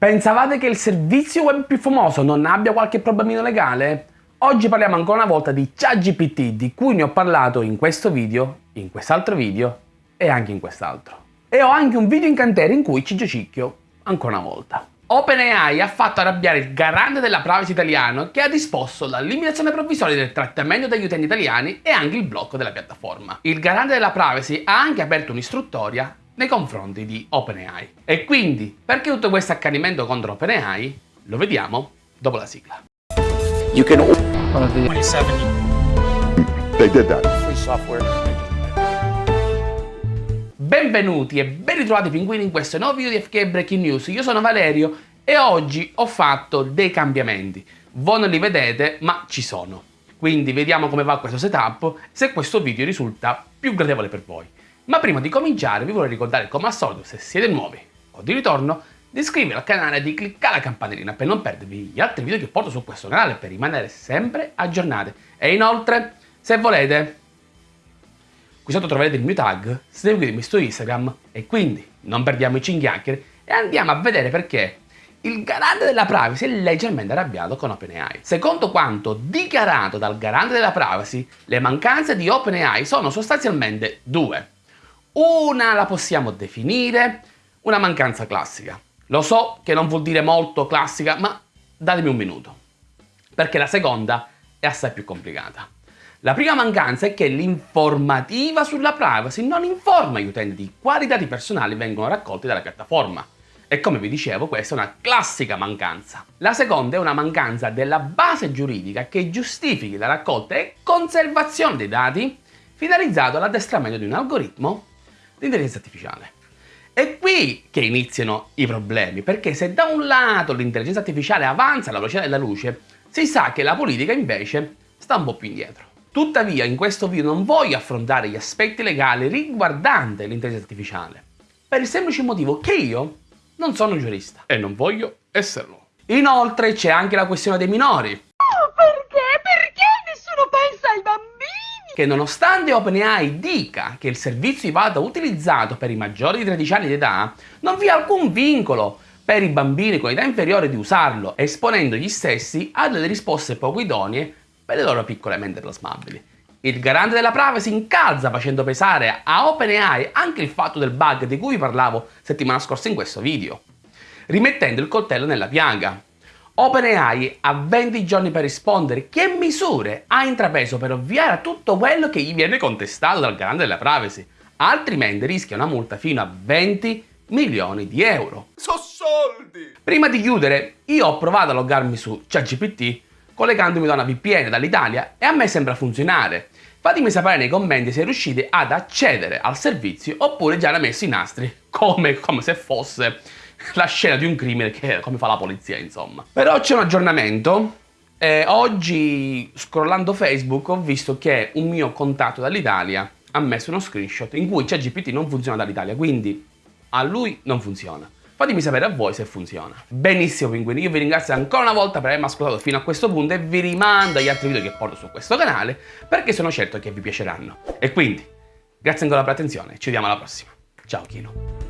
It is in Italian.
Pensavate che il servizio web più famoso non abbia qualche problemino legale? Oggi parliamo ancora una volta di ChatGPT, di cui ne ho parlato in questo video, in quest'altro video e anche in quest'altro. E ho anche un video incantero in cui ci giochicchio ancora una volta. OpenAI ha fatto arrabbiare il garante della privacy italiano che ha disposto la limitazione provvisoria del trattamento degli utenti italiani e anche il blocco della piattaforma. Il garante della privacy ha anche aperto un'istruttoria nei confronti di OpenAI. E quindi, perché tutto questo accanimento contro OpenAI? Lo vediamo dopo la sigla. You can... 27. They did that. Free software. Benvenuti e ben ritrovati pinguini in questo nuovo video di FK Breaking News. Io sono Valerio e oggi ho fatto dei cambiamenti. Voi non li vedete, ma ci sono. Quindi vediamo come va questo setup, se questo video risulta più gradevole per voi. Ma prima di cominciare vi vorrei ricordare come al solito se siete nuovi o di ritorno di iscrivervi al canale e di cliccare la campanellina per non perdervi gli altri video che porto su questo canale per rimanere sempre aggiornati. E inoltre, se volete, qui sotto troverete il mio tag, seguitemi su Instagram e quindi non perdiamo i cinghiacchieri e andiamo a vedere perché il garante della privacy è leggermente arrabbiato con OpenAI. Secondo quanto dichiarato dal garante della privacy, le mancanze di OpenAI sono sostanzialmente due. Una la possiamo definire una mancanza classica. Lo so che non vuol dire molto classica, ma datemi un minuto. Perché la seconda è assai più complicata. La prima mancanza è che l'informativa sulla privacy non informa gli utenti di quali dati personali vengono raccolti dalla piattaforma. E come vi dicevo, questa è una classica mancanza. La seconda è una mancanza della base giuridica che giustifichi la raccolta e conservazione dei dati finalizzato all'addestramento di un algoritmo l'intelligenza artificiale. È qui che iniziano i problemi, perché se da un lato l'intelligenza artificiale avanza alla velocità della luce, si sa che la politica invece sta un po' più indietro. Tuttavia in questo video non voglio affrontare gli aspetti legali riguardanti l'intelligenza artificiale, per il semplice motivo che io non sono giurista e non voglio esserlo. Inoltre c'è anche la questione dei minori. Oh, perché? Perché nessuno pensa ai bambini? Che nonostante OpenAI dica che il servizio vada utilizzato per i maggiori di 13 anni di età, non vi è alcun vincolo per i bambini con età inferiore di usarlo, esponendo gli stessi a delle risposte poco idonee per le loro piccole mente plasmabili. Il garante della privacy incalza facendo pesare a OpenAI anche il fatto del bug di cui vi parlavo settimana scorsa in questo video, rimettendo il coltello nella piaga. OpenAI ha 20 giorni per rispondere che misure ha intrapreso per ovviare a tutto quello che gli viene contestato dal garante della privacy, altrimenti rischia una multa fino a 20 milioni di euro. So soldi! Prima di chiudere, io ho provato a loggarmi su ChatGPT collegandomi da una VPN dall'Italia e a me sembra funzionare. Fatemi sapere nei commenti se riuscite ad accedere al servizio oppure già l'ha messo i nastri, come, come se fosse la scena di un crimine che come fa la polizia insomma. Però c'è un aggiornamento eh, oggi scrollando Facebook ho visto che un mio contatto dall'Italia ha messo uno screenshot in cui ChatGPT non funziona dall'Italia, quindi a lui non funziona. Fatemi sapere a voi se funziona. Benissimo pinguini, io vi ringrazio ancora una volta per avermi ascoltato fino a questo punto e vi rimando agli altri video che porto su questo canale perché sono certo che vi piaceranno. E quindi, grazie ancora per l'attenzione, ci vediamo alla prossima. Ciao Kino.